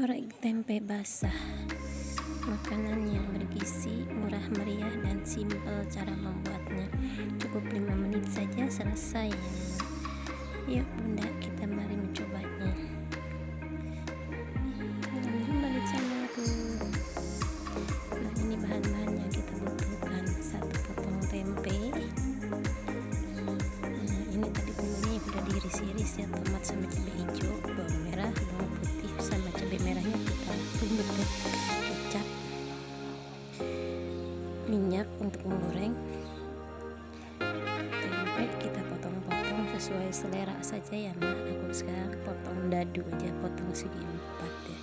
Orek tempe basah. Makanan yang bergizi, murah meriah dan simpel cara membuatnya. Cukup 5 menit saja selesai. Yuk bunda kita mari mencobanya. Nah ini bahan-bahan yang kita butuhkan. Satu potong tempe. Nah ini tadi bumbunya diiris-iris ya Tomat sama cabai hijau, bawang merah, bawang putih sama cabai merahnya kita tumbuk ke kecap. Minyak untuk menggoreng. Tempe kita potong-potong sesuai selera saja ya nah aku sekarang potong dadu aja potong segi empat ya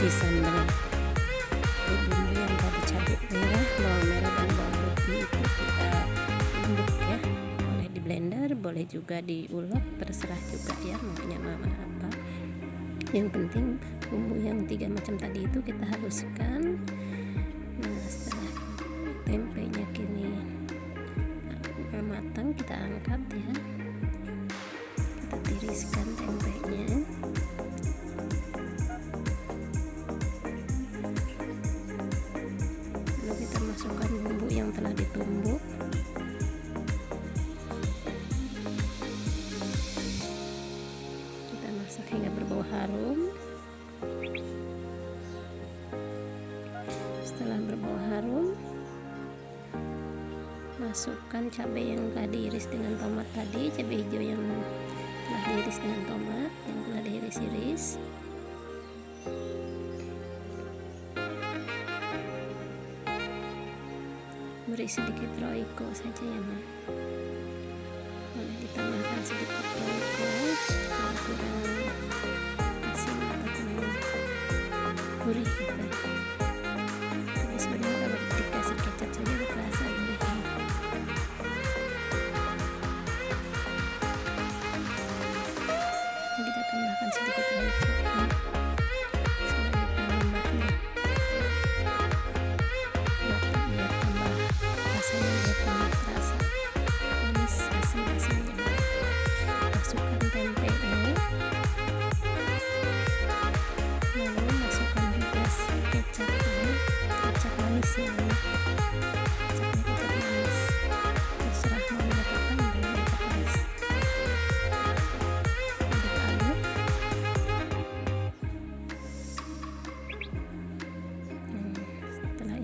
kasih sambal bumbu yang tadi cabai merah bawang merah dan bawang putih itu kita tumbuk ya boleh di blender boleh juga diulek terserah juga ya maunya mama apa. Yang penting bumbu yang tiga macam tadi itu kita haluskan kita angkat ya. Kita tiriskan tempenya. Masukkan bumbu yang telah ditumbuk. Kita masak hingga berbau harum masukkan cabai yang telah diiris dengan tomat tadi cabai hijau yang telah diiris dengan tomat yang telah diiris-iris beri sedikit roiko saja ya ma. Boleh ditambahkan sedikit roiko kalau kurang asin atau kurang gurih gitu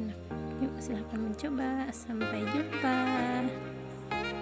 enak yuk silahkan mencoba. Sampai jumpa.